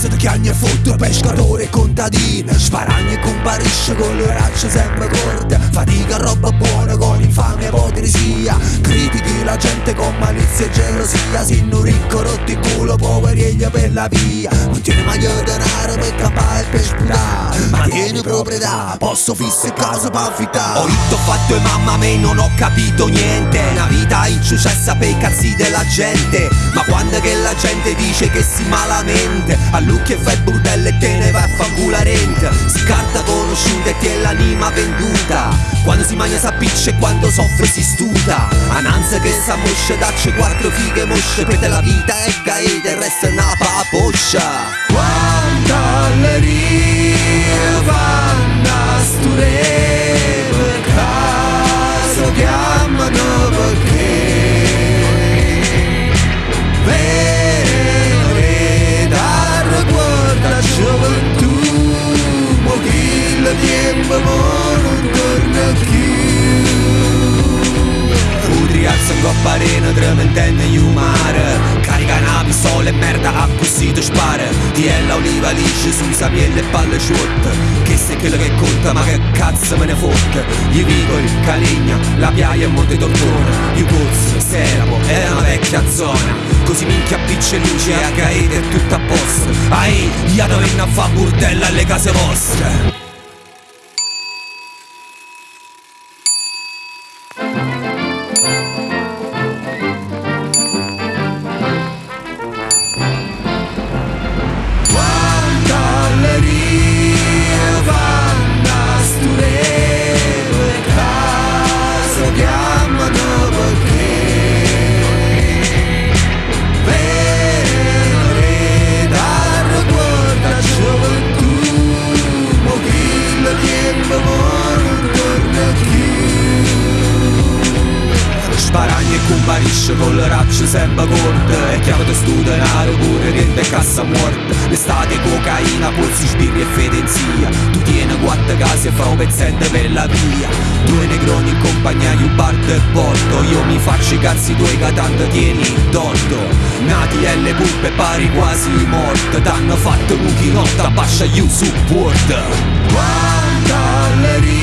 casa di chiagna e foto, pescatore contadino Sparagna e comparisce con le braccia sempre corte Fatica la gente con malizia e gelosia Sinno ricco rotti il culo, poveriglia per la via. Non tiene mai denaro per campare e per sputare. Ma tiene proprietà, posso fisse casa per affittare Ho hitto, fatto e mamma me non ho capito niente. Una vita insuccessa per i cazzi della gente. Ma quando che la gente dice che si malamente? All'ucchio e fai burdelle e te ne vai a fangula rente Scarta conosciuta e ti è l'anima venduta. Quando si mangia s'appiccia e quando soffre si stuta. Ananza che sa moscia dacci quattro fighe mosce Per te la vita è caete e resta una paposcia Udriazza in coppa arena trementenne in mare Carica una pistola e merda a così ti spara Ti è la oliva liscia su sapielle e palle sciotte Che se quello che conta ma che cazzo me ne fotte? Gli vicoli, Caligna, la piaia e Monte Tortona. Gli pozzi, Seramo, è una vecchia zona. Così minchia picce luce a gaete e tutto a posto. Ai, gli hanno a fa burdella alle case vostre E comparisce con le racce sempre corte. E chiamate stu denaro pure rende cassa morta L'estate cocaina, polsi, sbirri e fedenzia. Tu tieni quattro case e fa un pezzente per la via. Due negroni in compagnia di un bar del porto. Io mi faccio i cazzi tuoi che tanto tieni torto Nati e le puppe pari quasi morte. T'hanno fatto un chinotto a bascia you support. Quanto allegria